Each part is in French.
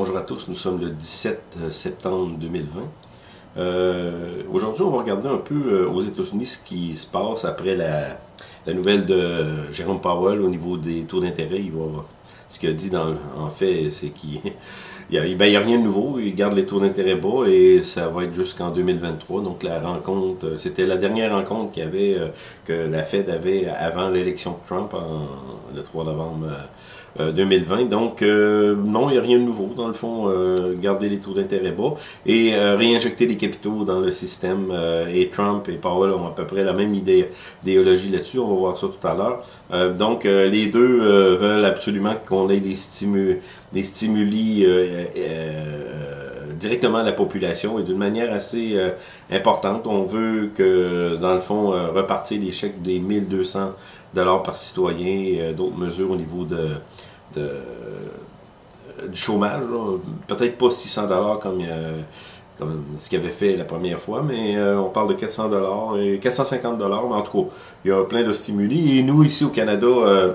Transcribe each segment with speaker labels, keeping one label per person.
Speaker 1: Bonjour à tous, nous sommes le 17 septembre 2020. Euh, Aujourd'hui, on va regarder un peu euh, aux États-Unis ce qui se passe après la, nouvelle de Jérôme Powell au niveau des taux d'intérêt. Ce qu'il a dit, dans, en fait, c'est qu'il n'y a, ben, a, rien de nouveau. Il garde les taux d'intérêt bas et ça va être jusqu'en 2023. Donc, la rencontre, euh, c'était la dernière rencontre euh, que la Fed avait avant l'élection de Trump le 3 novembre 2020. Euh, Donc, euh, non, il n'y a rien de nouveau. Dans le fond, euh, garder les taux d'intérêt bas et réinjecter les capitaux dans le système. et Trump et Powell ont à peu près la même idée, idéologie là-dessus. On va voir ça tout à l'heure. donc, les deux veulent absolument qu'on ait des, stimu des stimuli directement à la population et d'une manière assez importante. On veut que, dans le fond, repartir les chèques des 1200 dollars par citoyen et d'autres mesures au niveau de, de, du chômage. Peut-être pas 600 dollars comme, euh, comme ce qu'il avait fait la première fois, mais euh, on parle de 400 dollars et 450 dollars. Mais en tout cas, il y a plein de stimuli. Et nous, ici au Canada, euh,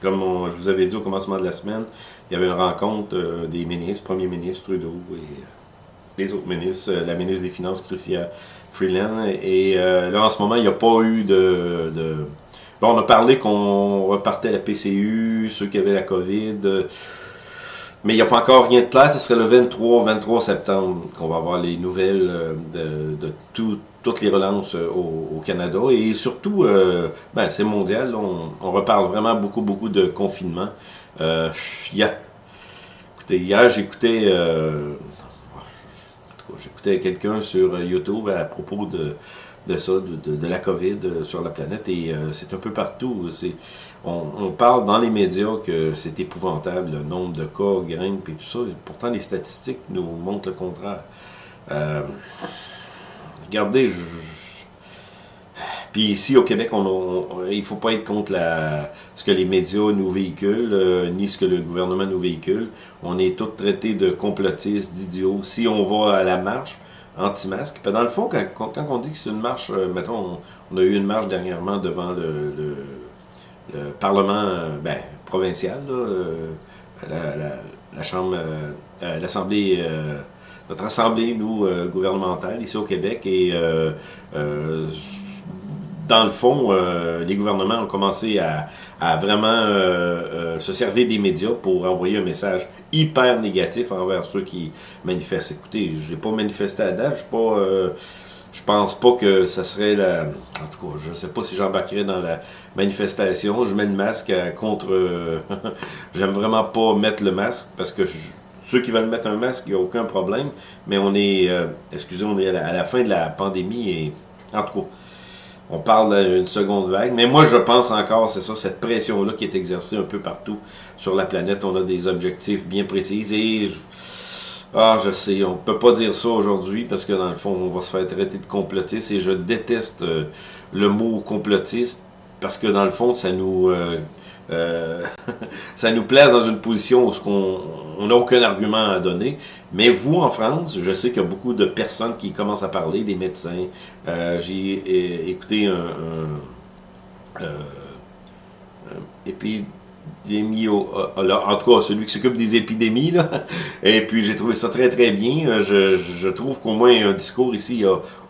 Speaker 1: comme je vous avais dit au commencement de la semaine, il y avait une rencontre des ministres, premier ministre Trudeau et les autres ministres, la ministre des Finances, Chrystia Freeland. Et là, en ce moment, il n'y a pas eu de on a parlé qu'on repartait la PCU, ceux qui avaient la COVID, euh, mais il n'y a pas encore rien de clair. Ce serait le 23, 23 septembre qu'on va avoir les nouvelles euh, de, toutes les relances euh, au, Canada. Et surtout, ben, c'est mondial. On, reparle vraiment beaucoup, beaucoup de confinement. hier, j'écoutais j'écoutais quelqu'un sur YouTube à propos de de ça, de, la COVID euh, sur la planète. Et euh, c'est un peu partout. On, parle dans les médias que c'est épouvantable, le nombre de cas grimpe et tout ça. pourtant, les statistiques nous montrent le contraire. Euh, regardez, je, puis ici, au Québec, on, il ne faut pas être contre la, ce que les médias nous véhiculent, ni ce que le gouvernement nous véhicule. On est tous traités de complotistes, d'idiots. Si on va à la marche, anti-masque. Dans le fond, quand, quand, on dit que c'est une marche, euh, mettons, on, a eu une marche dernièrement devant le, le, Parlement euh, ben, provincial, euh, la, la, Chambre, l'Assemblée, notre Assemblée, nous, gouvernementale, ici au Québec, et dans le fond, euh, les gouvernements ont commencé à, vraiment euh, euh, se servir des médias pour envoyer un message hyper négatif envers ceux qui manifestent. Écoutez, je n'ai pas manifesté à date, je suis pas... je pense pas que ça serait la... En tout cas, je sais pas si j'embarquerai dans la manifestation. Je mets le masque contre... J'aime vraiment pas mettre le masque parce que ceux qui veulent mettre un masque, il n'y a aucun problème. Mais on est... excusez, on est à à la, fin de la pandémie et... En tout cas, on parle d'une seconde vague. Mais moi, je pense encore, c'est ça, cette pression-là qui est exercée un peu partout sur la planète. On a des objectifs bien précis et... Ah, je sais, on peut pas dire ça aujourd'hui parce que dans le fond, on va se faire traiter de complotiste et je déteste euh, le mot complotiste parce que dans le fond, ça nous... Euh, euh, ça nous place dans une position où on n'a aucun argument à donner. Mais vous, en France, je sais qu'il y a beaucoup de personnes qui commencent à parler, des médecins. Euh, j'ai écouté un, un, puis en tout cas celui qui s'occupe des épidémies là. et puis j'ai trouvé ça très très bien je, trouve qu'au moins un discours ici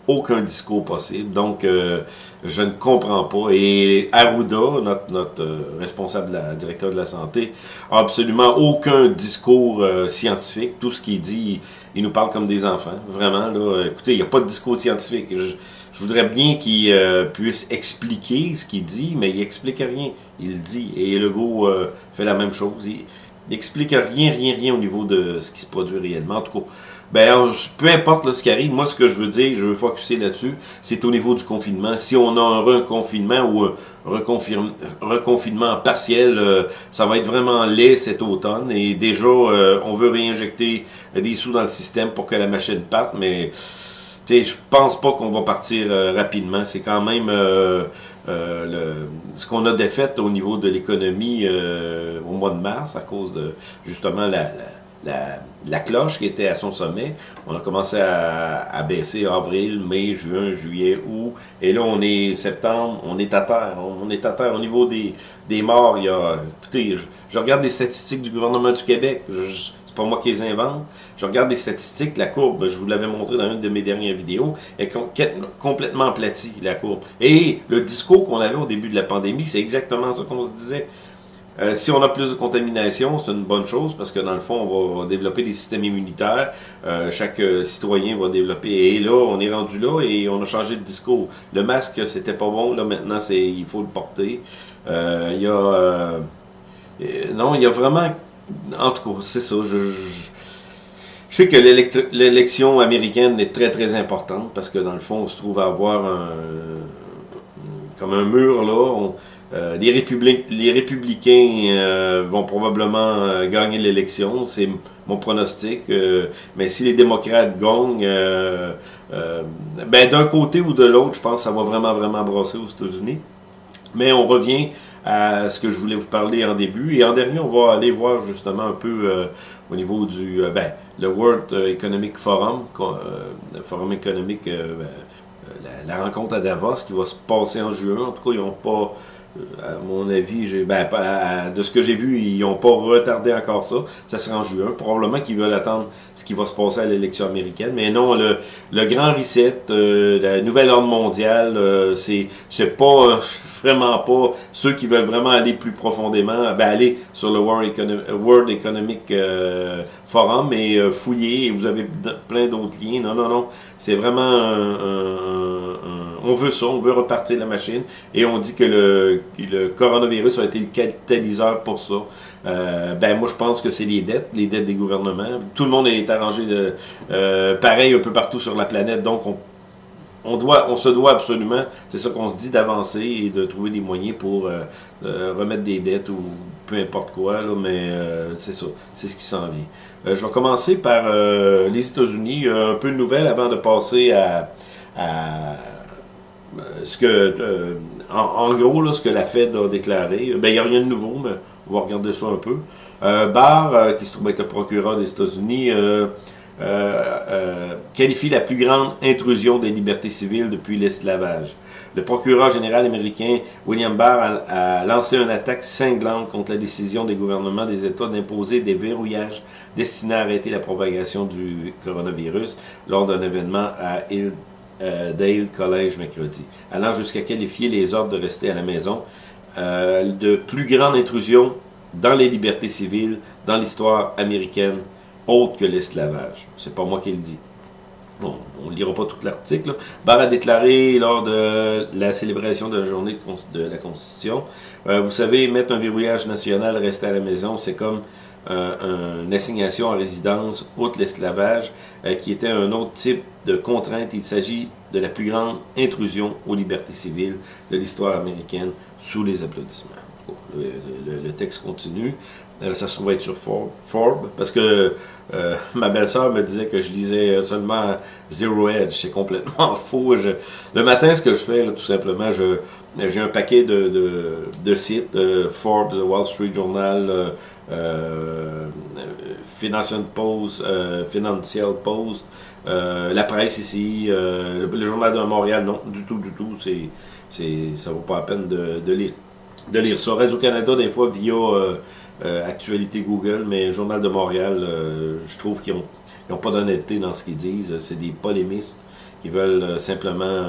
Speaker 1: aucun discours possible. Donc, euh, je ne comprends pas. Et Arruda, notre, notre euh, responsable, la, directeur de la santé, a absolument aucun discours euh, scientifique. Tout ce qu'il dit, il nous parle comme des enfants. Vraiment, là, écoutez, il n'y a pas de discours scientifique. Je, voudrais bien qu'il puisse expliquer ce qu'il dit, mais il explique rien. Il dit. Et Legault fait la même chose. Il, n'explique rien, rien, rien au niveau de ce qui se produit réellement. En tout cas, ben, peu importe ce qui arrive, moi, ce que je veux dire, je veux focuser là-dessus, c'est au niveau du confinement. Si on a un reconfinement ou un reconfinement partiel, euh, ça va être vraiment laid cet automne. Et déjà, euh, on veut réinjecter des sous dans le système pour que la machine parte, mais je pense pas qu'on va partir euh, rapidement. C'est quand même... Le, ce qu'on a défait au niveau de l'économie au mois de mars à cause de justement la, la, la, cloche qui était à son sommet. On a commencé à, à, baisser avril, mai, juin, juillet, août. Et là, on est septembre, on est à terre. On, est à terre au niveau des, des morts. Il y a, écoutez, je, regarde les statistiques du gouvernement du Québec. C'est pas moi qui les invente. Je regarde les statistiques, la courbe, je vous l'avais montré dans une de mes dernières vidéos, est complètement aplatie, la courbe. Et le discours qu'on avait au début de la pandémie, c'est exactement ça qu'on se disait. Euh, si on a plus de contamination, c'est une bonne chose parce que dans le fond, on va, développer des systèmes immunitaires. Euh, chaque euh, citoyen va développer. Et là, on est rendu là et on a changé de discours. Le masque, c'était pas bon. Là, maintenant, c'est il faut le porter. Il y a... non, il y a vraiment... En tout cas, c'est ça. Je, sais que l'élection américaine est très, très importante parce que dans le fond, on se trouve à avoir un... comme un mur, là. Euh, les, républicains euh, vont probablement euh, gagner l'élection, c'est mon pronostic. mais si les démocrates gagnent, ben, d'un côté ou de l'autre, je pense que ça va vraiment, vraiment brasser aux États-Unis. Mais on revient à ce que je voulais vous parler en début. Et en dernier, on va aller voir justement un peu au niveau du ben, le World Economic Forum, le Forum économique, ben, la, la, rencontre à Davos qui va se passer en juin. En tout cas, ils n'ont pas à mon avis, ben, de ce que j'ai vu, ils n'ont pas retardé encore ça. Ça sera en juin. Probablement qu'ils veulent attendre ce qui va se passer à l'élection américaine. Mais non, le, le grand reset, euh, la nouvelle ordre mondiale, euh, c'est pas vraiment pas ceux qui veulent vraiment aller plus profondément, ben, aller sur le World, Economic euh, Forum et fouiller. Vous avez plein d'autres liens. Non, non, non. C'est vraiment un on veut ça, on veut repartir la machine, et on dit que le, coronavirus a été le catalyseur pour ça. Euh, ben moi je pense que c'est les dettes, les dettes des gouvernements. Tout le monde est arrangé de euh, pareil un peu partout sur la planète, donc on, on, doit, on se doit absolument, c'est ça qu'on se dit, d'avancer et de trouver des moyens pour euh, remettre des dettes ou peu importe quoi, là, mais c'est ça, c'est ce qui s'en vient. je vais commencer par les États-Unis, un peu de nouvelles avant de passer à euh, ce que, euh, en, gros, là, ce que la Fed a déclaré, ben, il n'y a rien de nouveau, mais on va regarder ça un peu. Euh, Barr, qui se trouve être le procureur des États-Unis, qualifie la plus grande intrusion des libertés civiles depuis l'esclavage. Le procureur général américain William Barr a, lancé une attaque cinglante contre la décision des gouvernements des États d'imposer des verrouillages destinés à arrêter la propagation du coronavirus lors d'un événement à Hill euh, Dale College mercredi, allant jusqu'à qualifier les ordres de rester à la maison euh, de plus grande intrusion dans les libertés civiles dans l'histoire américaine, autre que l'esclavage. C'est pas moi qui le dis. Bon, on ne lira pas tout l'article. Barr a déclaré lors de la célébration de la journée de la Constitution, euh, vous savez, mettre un verrouillage national, rester à la maison, c'est comme euh, une assignation en résidence, outre l'esclavage, euh, qui était un autre type de contrainte. Il s'agit de la plus grande intrusion aux libertés civiles de l'histoire américaine sous les applaudissements. Le, texte continue. Euh, ça se trouve être sur Forbes, parce que ma belle-sœur me disait que je lisais seulement Zero Edge. C'est complètement faux. le matin, ce que je fais, tout simplement, j'ai un paquet de, de sites, Forbes, Wall Street Journal, euh, Financial Post, euh, Financial Post, euh, la presse ici, le, Journal de Montréal, non, du tout, du tout, c'est, c'est, ça vaut pas la peine de, lire. De lire ça. Radio-Canada, des fois, via Actualité Google, mais Journal de Montréal, je trouve qu'ils n'ont pas d'honnêteté dans ce qu'ils disent. C'est des polémistes qui veulent simplement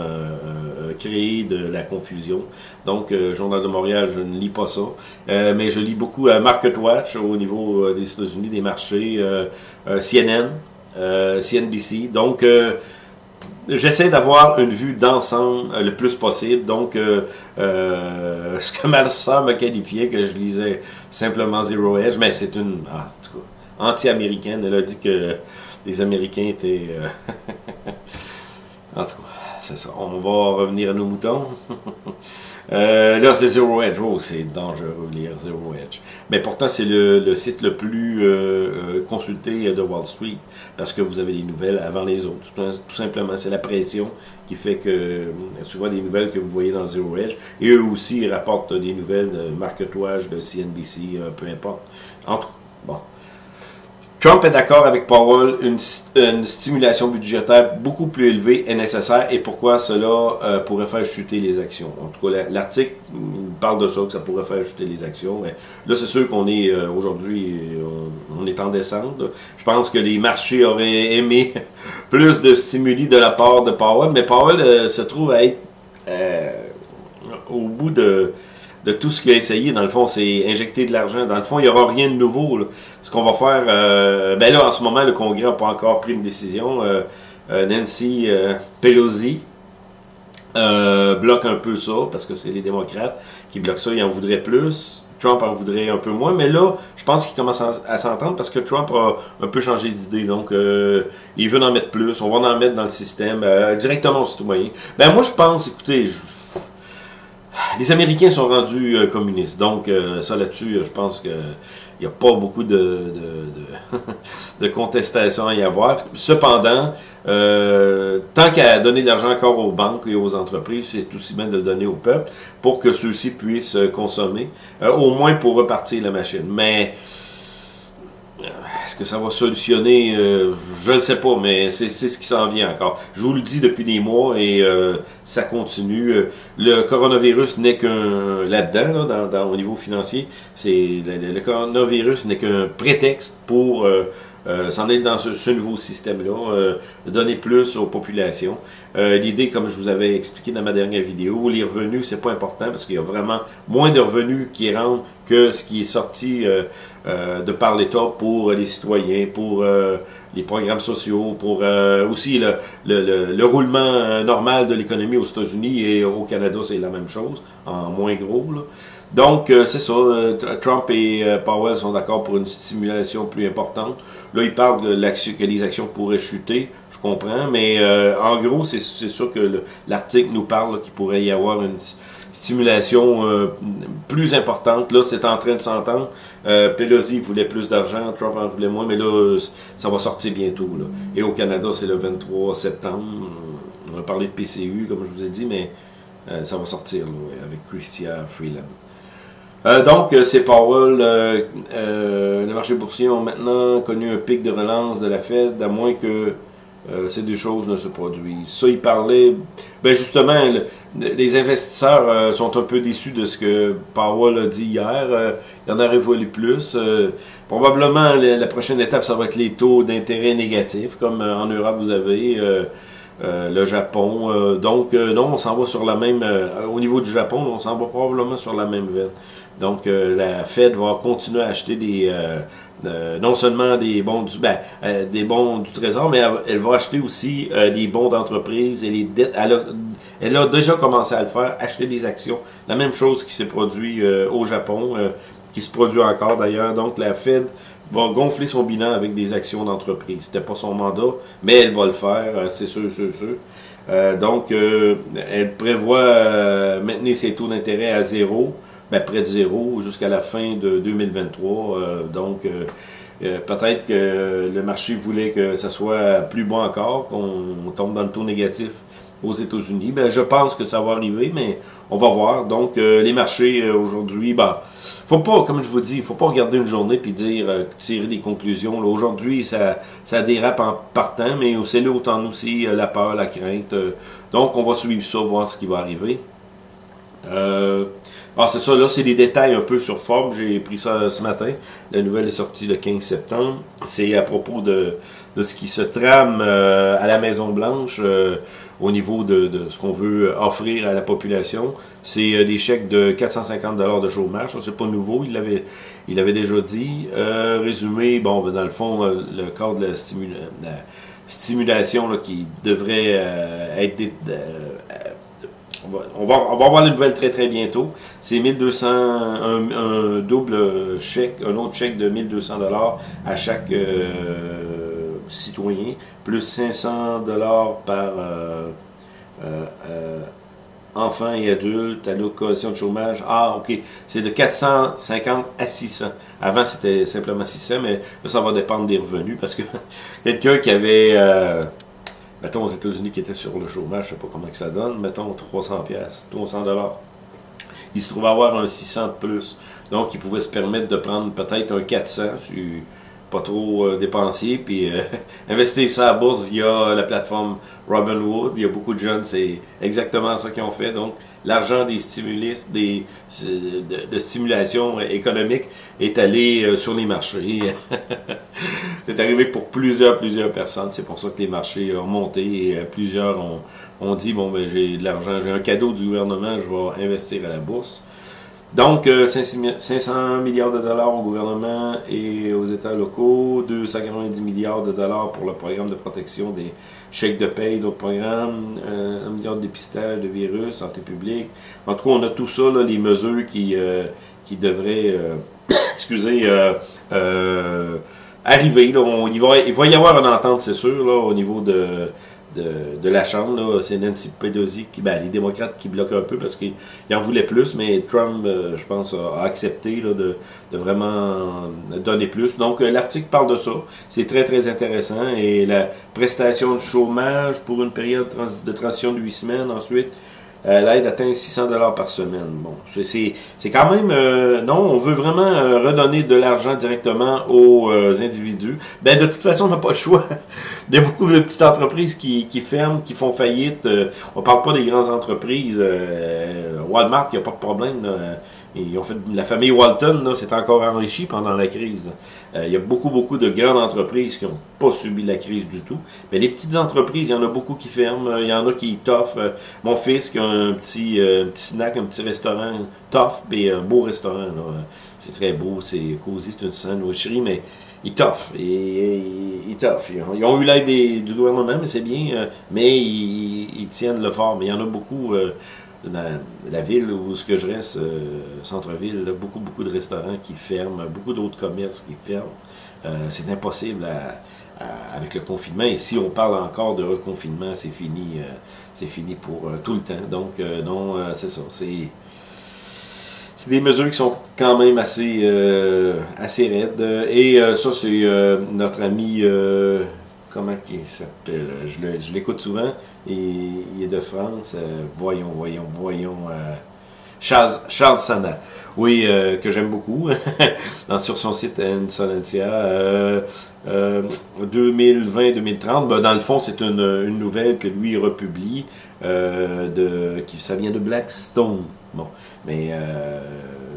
Speaker 1: créer de la confusion. Donc, euh, Journal de Montréal, je ne lis pas ça. Euh, mais je lis beaucoup euh, Market Watch au niveau des États-Unis, des marchés, CNN, CNBC. Donc, j'essaie d'avoir une vue d'ensemble le plus possible. Donc, ce que ma soeur m'a qualifié, que je lisais simplement Zero Edge, mais c'est une ah, anti-américaine. Elle a dit que les Américains étaient... en tout cas, c'est ça. On va revenir à nos moutons. euh, là, c'est Zero Edge. Oh, c'est dangereux lire Zero Edge. Mais pourtant, c'est le, site le plus euh, euh, consulté de Wall Street parce que vous avez les nouvelles avant les autres. Tout, simplement, c'est la pression qui fait que souvent des nouvelles que vous voyez dans Zero Edge. Et eux aussi, ils rapportent des nouvelles de marketouage, de CNBC, peu importe. Entre bon. Trump est d'accord avec Powell, une, stimulation budgétaire beaucoup plus élevée est nécessaire et pourquoi cela euh, pourrait faire chuter les actions. En tout cas, l'article parle de ça, que ça pourrait faire chuter les actions. Là, c'est sûr qu'on est euh, aujourd'hui, on, est en descente. Je pense que les marchés auraient aimé plus de stimuli de la part de Powell, mais Powell euh, se trouve à être au bout de de tout ce qu'il a essayé, dans le fond, c'est injecter de l'argent. Dans le fond, il n'y aura rien de nouveau. Ce qu'on va faire, euh, ben là, en ce moment, le Congrès n'a pas encore pris une décision. Euh, euh, Nancy Pelosi bloque un peu ça, parce que c'est les démocrates qui bloquent ça, ils en voudraient plus. Trump en voudrait un peu moins, mais là, je pense qu'il commence à, s'entendre parce que Trump a un peu changé d'idée. Donc, il veut en mettre plus. On va en mettre dans le système, directement aux citoyens. Ben, moi, je pense, écoutez, je, les Américains sont rendus euh, communistes. Donc, euh, ça là-dessus, je pense qu'il n'y a pas beaucoup de, de, contestation à y avoir. Cependant, euh, tant qu'à donner de l'argent encore aux banques et aux entreprises, c'est aussi bien de le donner au peuple pour que ceux-ci puissent consommer, au moins pour repartir la machine. Mais est-ce que ça va solutionner? Euh, je ne sais pas, mais c'est ce qui s'en vient encore. Je vous le dis depuis des mois et euh, ça continue. Euh, le coronavirus n'est qu'un, là-dedans, dans, au niveau financier, c'est le, coronavirus n'est qu'un prétexte pour s'en aller dans ce, nouveau système-là, donner plus aux populations. L'idée, comme je vous avais expliqué dans ma dernière vidéo, les revenus, c'est pas important parce qu'il y a vraiment moins de revenus qui rentrent que ce qui est sorti euh, de par l'État pour les citoyens, pour euh, les programmes sociaux, pour euh, aussi le, le, le, roulement normal de l'économie aux États-Unis et au Canada, c'est la même chose, en moins gros. Donc, c'est ça. Trump et Powell sont d'accord pour une stimulation plus importante. Là, ils parlent de que les actions pourraient chuter, je comprends, mais en gros, c'est sûr que l'article nous parle qu'il pourrait y avoir une stimulation euh, plus importante. Là, c'est en train de s'entendre. Euh, Pelosi voulait plus d'argent, Trump en voulait moins, mais là, ça va sortir bientôt. Là. Et au Canada, c'est le 23 septembre. On a parlé de PCU, comme je vous ai dit, mais euh, ça va sortir avec Christian Freeland. Euh, donc, c'est Powell. les marchés boursiers ont maintenant connu un pic de relance de la Fed, à moins que euh, ces deux choses ne se produisent. Ça, il parlait, ben justement, les investisseurs euh, sont un peu déçus de ce que Powell a dit hier. Euh, il en aurait voulu plus. probablement, la, prochaine étape, ça va être les taux d'intérêt négatifs, comme en Europe, vous avez le Japon. donc, non, on s'en va sur la même, au niveau du Japon, on s'en va probablement sur la même veine. Donc, la Fed va continuer à acheter des euh, non seulement des bons du, ben, euh, des bons du Trésor, mais elle, va acheter aussi euh, des bons d'entreprise et les dettes. Elle a, déjà commencé à le faire, acheter des actions. La même chose qui s'est produit au Japon, qui se produit encore d'ailleurs. Donc la Fed va gonfler son bilan avec des actions d'entreprise. C'était pas son mandat, mais elle va le faire, c'est sûr, sûr, sûr. donc, elle prévoit maintenir ses taux d'intérêt à zéro ben, près de zéro jusqu'à la fin de 2023. Euh, donc, euh, euh, peut-être que le marché voulait que ça soit plus bon encore, qu'on tombe dans le taux négatif aux États-Unis. Ben, je pense que ça va arriver, mais on va voir. Donc, les marchés aujourd'hui, ben, faut pas, comme je vous dis, faut pas regarder une journée puis dire, tirer des conclusions. Aujourd'hui, ça, ça dérape en partant, mais c'est là autant aussi la peur, la crainte. donc, on va suivre ça, voir ce qui va arriver. Euh, ah, c'est ça, là, c'est des détails un peu sur Forbes. J'ai pris ça ce matin. La nouvelle est sortie le 15 septembre. C'est à propos de, de, ce qui se trame euh, à la Maison-Blanche euh, au niveau de, de ce qu'on veut offrir à la population. C'est euh, des chèques de 450 de chômage. Ça, c'est pas nouveau. Il l'avait il avait déjà dit. résumé, bon, ben, dans le fond, le cadre de la, stimulation là, qui devrait être on va, on avoir les nouvelles très très bientôt. C'est 1200, un, double chèque, un autre chèque de 1200 dollars à chaque euh, citoyen, plus 500 dollars par euh, euh, enfant et adulte, allocation de chômage. Ah, ok, c'est de 450 à 600. Avant, c'était simplement 600, mais ça va dépendre des revenus parce que quelqu'un qui avait mettons aux États-Unis qui étaient sur le chômage, je ne sais pas comment que ça donne, mettons 300 pièces, 300 dollars. Il se trouve avoir un 600 de plus. Donc, il pouvait se permettre de prendre peut-être un 400. Je suis pas trop euh, dépensier, puis euh, investir ça à la bourse via la plateforme Robinhood. Il y a beaucoup de jeunes, c'est exactement ça qu'ils ont fait. Donc, l'argent des stimulistes, des, de, stimulation économique est allé euh, sur les marchés. c'est arrivé pour plusieurs, plusieurs personnes. C'est pour ça que les marchés ont monté et plusieurs ont, ont dit, bon, ben, j'ai de l'argent, j'ai un cadeau du gouvernement, je vais investir à la bourse. Donc, 500 euh, milliards de dollars au gouvernement et aux États locaux, 290 milliards de dollars pour le programme de protection des chèques de paye, d'autres programmes, euh, 1 milliard de dépistage de virus, santé publique. En tout cas, on a tout ça, les mesures qui, euh, qui devraient, euh, excusez, arriver. il, va, il va y avoir une entente, c'est sûr, là, au niveau de de, la Chambre. C'est Nancy Pelosi, qui, ben, les démocrates qui bloquent un peu parce qu'ils en voulaient plus, mais Trump, euh, je pense, a, accepté de, de, vraiment donner plus. Donc, euh, l'article parle de ça. C'est très, très intéressant. Et la prestation de chômage pour une période de transition de 8 semaines ensuite, l'aide atteint 600 dollars par semaine. Bon, c'est quand même euh, non, on veut vraiment euh, redonner de l'argent directement aux individus. Ben de toute façon, on n'a pas le choix. Il y a beaucoup de petites entreprises qui, qui ferment, qui font faillite. on parle pas des grandes entreprises. Walmart, il n'y a pas de problème. Là la famille Walton s'est encore enrichie pendant la crise. Euh, il y a beaucoup, beaucoup de grandes entreprises qui n'ont pas subi la crise du tout. Mais les petites entreprises, il y en a beaucoup qui ferment. Il y en a qui toffent. Euh, mon fils qui a un petit, euh, petit snack, un petit restaurant tough, et un beau restaurant. C'est très beau, c'est cosy, c'est une sandwicherie, mais ils toffent. Ils, Ils ont, eu l'aide du gouvernement, mais c'est bien. mais ils, tiennent le fort. Mais il y en a beaucoup la ville où ce que je reste, euh, centre-ville, beaucoup, beaucoup de restaurants qui ferment, beaucoup d'autres commerces qui ferment. Euh, c'est impossible avec le confinement. Et si on parle encore de reconfinement, c'est fini, euh, c'est fini pour tout le temps. Donc, non, c'est ça. C'est c'est des mesures qui sont quand même assez, assez raides. Et ça, c'est notre ami comment il s'appelle Je l'écoute souvent. Et, il est de France. Euh, voyons, voyons, voyons. Euh, Charles, Charles Sana. Oui, euh, que j'aime beaucoup. sur son site Insolentia. 2020-2030. Ben, dans le fond, c'est une, nouvelle que lui republie. de, qui, ça vient de Blackstone. Bon. Mais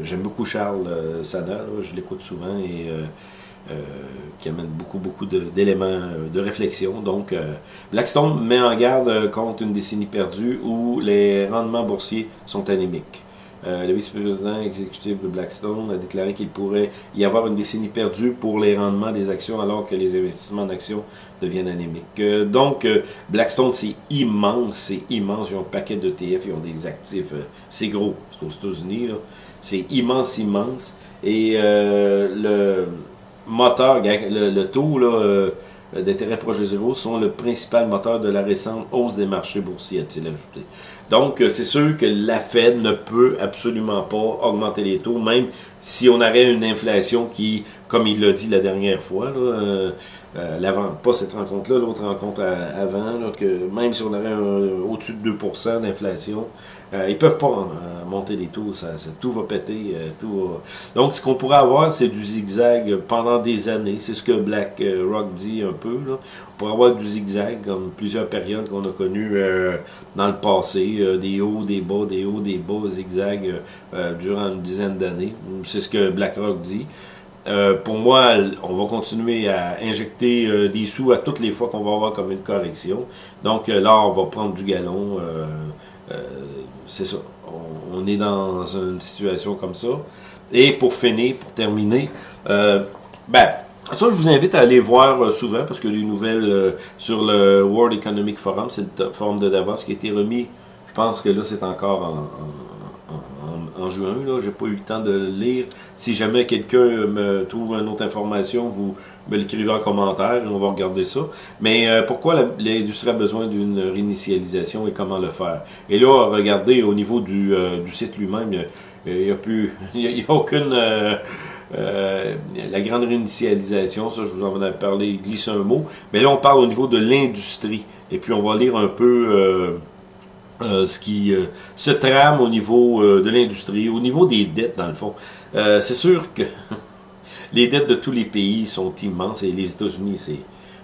Speaker 1: j'aime beaucoup Charles Sana. je l'écoute souvent. Et qui amène beaucoup, beaucoup d'éléments euh, de, réflexion. Donc, euh, Blackstone met en garde contre une décennie perdue où les rendements boursiers sont anémiques. le vice-président exécutif de Blackstone a déclaré qu'il pourrait y avoir une décennie perdue pour les rendements des actions alors que les investissements en actions deviennent anémiques. donc, Blackstone, c'est immense, c'est immense. Ils ont un paquet d'ETF, ils ont des actifs, c'est gros, c'est aux États-Unis, c'est immense, immense. Et le, moteur, le, taux euh, d'intérêt proche de zéro sont le principal moteur de la récente hausse des marchés boursiers, a-t-il ajouté. Donc, euh, c'est sûr que la Fed ne peut absolument pas augmenter les taux, même si on aurait une inflation qui, comme il l'a dit la dernière fois, là, euh, euh, l'avant, pas cette rencontre-là, l'autre rencontre avant, que même si on avait au-dessus de 2% d'inflation, euh, ils peuvent pas euh, monter les taux, ça, tout va péter. tout Donc, ce qu'on pourrait avoir, c'est du zigzag pendant des années. C'est ce que Black Rock dit un peu. Là. Pourrait avoir du zigzag, comme plusieurs périodes qu'on a connues dans le passé, des hauts, des bas, des hauts, des bas, zigzag durant une dizaine d'années. C'est ce que BlackRock dit. Euh, pour moi, on va continuer à injecter euh, des sous à toutes les fois qu'on va avoir comme une correction. Donc euh, là, on va prendre du galon. c'est ça. On, est dans une situation comme ça. Et pour finir, pour terminer, ben, ça, je vous invite à aller voir souvent parce que les nouvelles sur le World Economic Forum, c'est le forum de Davos qui a été remis. Je pense que là, c'est encore en en juin. Je n'ai pas eu le temps de le lire. Si jamais quelqu'un me trouve une autre information, vous me l'écrivez en commentaire et on va regarder ça. Mais euh, pourquoi l'industrie a besoin d'une réinitialisation et comment le faire? Et là, regardez au niveau du, euh, site lui-même, il n'y a, plus, il a, aucune... Euh, la grande réinitialisation, ça je vous en ai parlé, il glisse un mot, mais là on parle au niveau de l'industrie, et puis on va lire un peu euh, ce qui euh, se trame au niveau euh, de l'industrie, au niveau des dettes, dans le fond. c'est sûr que les dettes de tous les pays sont immenses et les États-Unis, c'est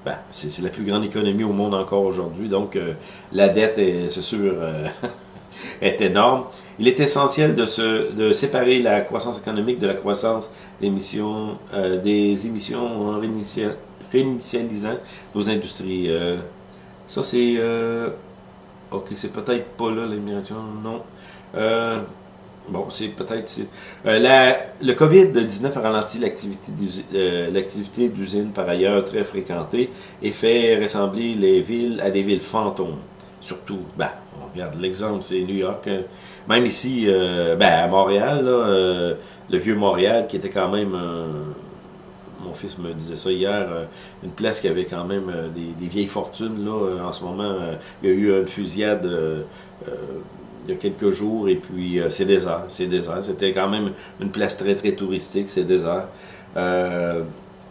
Speaker 1: ben, c'est la plus grande économie au monde encore aujourd'hui. Donc, euh, la dette, c'est sûr, euh, est énorme. Il est essentiel de, se, de séparer la croissance économique de la croissance des émissions, euh, des émissions en réinitialisant nos industries. ça, c'est... ok, c'est peut-être pas là, l'immigration, non. Bon, c'est peut-être... Euh, le COVID-19 a ralenti euh, l'activité d'usine par ailleurs très fréquentée et fait ressembler les villes à des villes fantômes. Surtout, ben, on regarde l'exemple, c'est New York. Hein. Même ici, euh, ben, à Montréal, là, le vieux Montréal, qui était quand même... mon fils me disait ça hier, une place qui avait quand même des, vieilles fortunes. Là, en ce moment, il y a eu une fusillade il y a quelques jours, et puis euh, c'est désert, c'est désert. C'était quand même une place très, très touristique, c'est désert. Euh,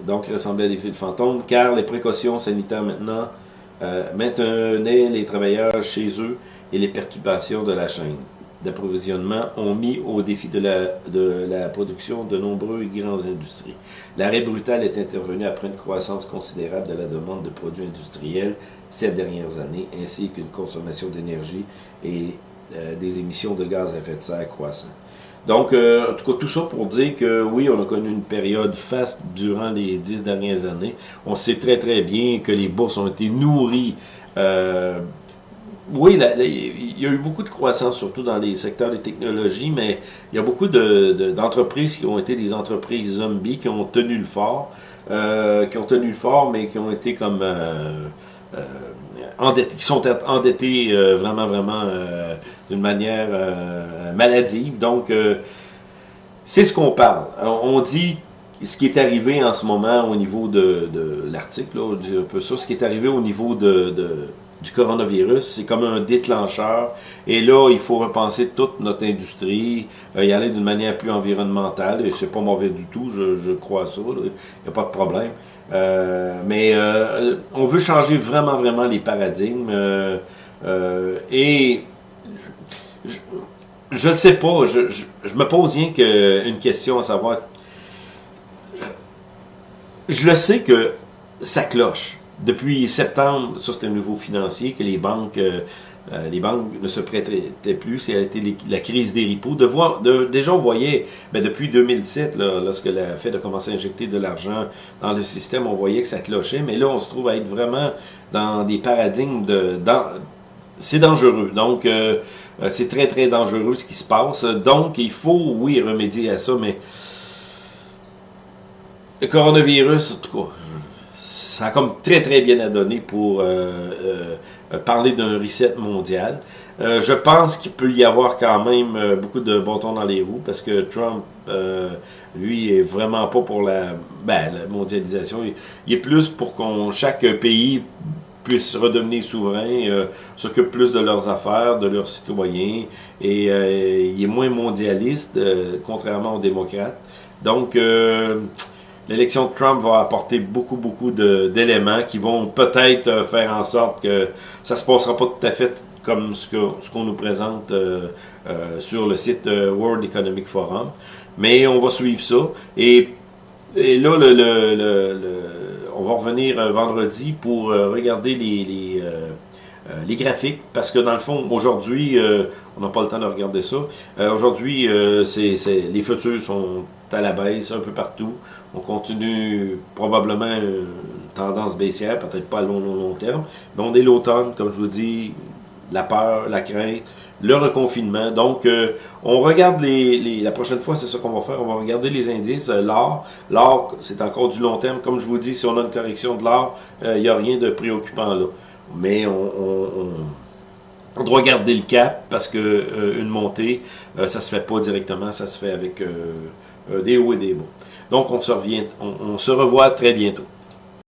Speaker 1: donc, il ressemblait à des fils fantômes, car les précautions sanitaires maintenant euh, maintenaient les travailleurs chez eux et les perturbations de la chaîne d'approvisionnement ont mis au défi de la, de la production de nombreux grands industries. L'arrêt brutal est intervenu après une croissance considérable de la demande de produits industriels ces dernières années, ainsi qu'une consommation d'énergie et euh, des émissions de gaz à effet de serre croissant. Donc, euh, en tout cas, tout ça pour dire que oui, on a connu une période faste durant les dix dernières années. On sait très très bien que les bourses ont été nourries. Euh, oui, il y a eu beaucoup de croissance, surtout dans les secteurs des technologies, mais il y a beaucoup d'entreprises qui ont été des entreprises zombies, qui ont tenu le fort, qui ont tenu le fort, mais qui ont été comme endettés, qui sont endettés vraiment, vraiment d'une manière euh, maladive. Donc, euh, c'est ce qu'on parle. On dit ce qui est arrivé en ce moment au niveau de, l'article, un peu ça, ce qui est arrivé au niveau de, du coronavirus, c'est comme un déclencheur. Et là, il faut repenser toute notre industrie, euh, y aller d'une manière plus environnementale. Et c'est pas mauvais du tout, je, crois ça. Il n'y a pas de problème. mais on veut changer vraiment, vraiment les paradigmes. et je ne sais pas. Je, me pose rien qu'une question à savoir. Je le sais que ça cloche. Depuis septembre, ça c'était un nouveau financier, que les banques, euh, euh, les banques ne se prêtaient plus. C'était la crise des ripos. De voir, déjà, on voyait, ben, depuis 2007, lorsque la Fed a commencé à injecter de l'argent dans le système, on voyait que ça clochait. Mais là, on se trouve à être vraiment dans des paradigmes de... C'est dangereux. Donc, euh, c'est très, très dangereux ce qui se passe. Donc, il faut, oui, remédier à ça, mais le coronavirus, en tout cas, ça a comme très, très bien à donner pour euh, parler d'un reset mondial. je pense qu'il peut y avoir quand même beaucoup de bâtons dans les roues parce que Trump, lui, est vraiment pas pour la, ben, mondialisation. Il, est plus pour qu'on chaque pays puissent redevenir souverains, euh, s'occupent plus de leurs affaires, de leurs citoyens, et euh, il est moins mondialiste, euh, contrairement aux démocrates. Donc, l'élection de Trump va apporter beaucoup, beaucoup d'éléments qui vont peut-être faire en sorte que ça se passera pas tout à fait comme ce qu'on nous présente sur le site World Economic Forum. Mais on va suivre ça. Et, là, le, on va revenir euh, vendredi pour euh, regarder les, les, euh, graphiques, parce que dans le fond, aujourd'hui, on n'a pas le temps de regarder ça. aujourd'hui, c'est les futurs sont à la baisse un peu partout. On continue probablement une tendance baissière, peut-être pas à long, long, long terme, mais on est l'automne, comme je vous dis, la peur, la crainte, le reconfinement. Donc, euh, on regarde les, la prochaine fois, c'est ça qu'on va faire. On va regarder les indices. Euh, l'or, l'or, c'est encore du long terme. Comme je vous dis, si on a une correction de l'or, il euh, n'y a rien de préoccupant là. Mais on, doit garder le cap parce que une montée, ça se fait pas directement, ça se fait avec des hauts et des bas. Donc, on se, revient, on se revoit très bientôt.